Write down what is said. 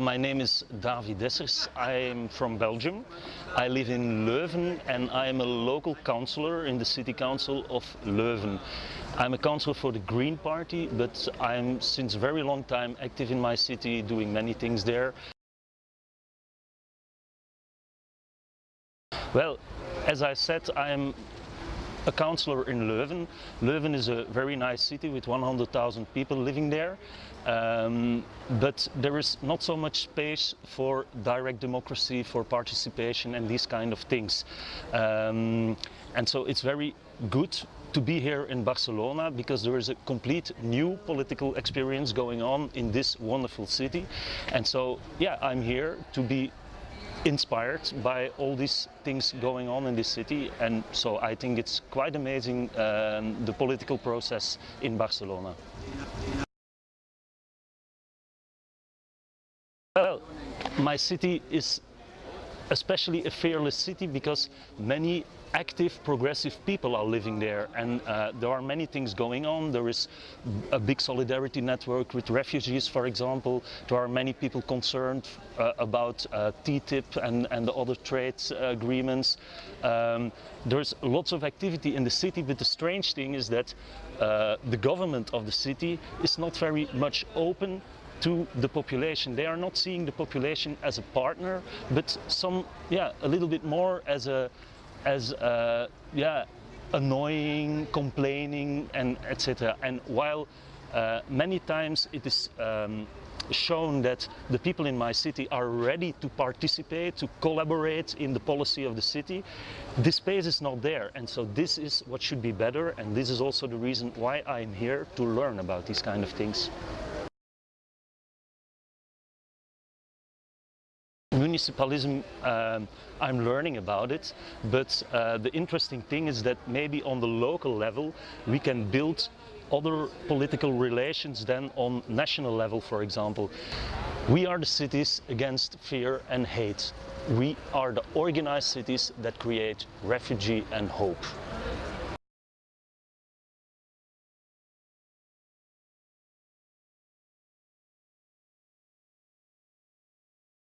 My name is David Dessers. I'm from Belgium. I live in Leuven and I'm a local councillor in the city council of Leuven. I'm a councillor for the Green Party, but I'm since a very long time active in my city doing many things there. Well, as I said, I'm a councillor in Leuven. Leuven is a very nice city with 100,000 people living there. Um, but there is not so much space for direct democracy, for participation and these kind of things. Um, and so it's very good to be here in Barcelona because there is a complete new political experience going on in this wonderful city. And so, yeah, I'm here to be inspired by all these things going on in this city and so I think it's quite amazing um, the political process in Barcelona. Well, my city is especially a fearless city because many active progressive people are living there. And uh, there are many things going on. There is a big solidarity network with refugees for example. There are many people concerned uh, about uh, TTIP and, and the other trade agreements. Um, there's lots of activity in the city but the strange thing is that uh, the government of the city is not very much open to the population. They are not seeing the population as a partner, but some, yeah, a little bit more as a, as a, yeah, annoying, complaining, and etc. And while uh, many times it is um, shown that the people in my city are ready to participate, to collaborate in the policy of the city, this space is not there. And so this is what should be better. And this is also the reason why I'm here to learn about these kind of things. Municipalism, um, I'm learning about it, but uh, the interesting thing is that maybe on the local level we can build other political relations than on national level, for example. We are the cities against fear and hate. We are the organized cities that create refugee and hope.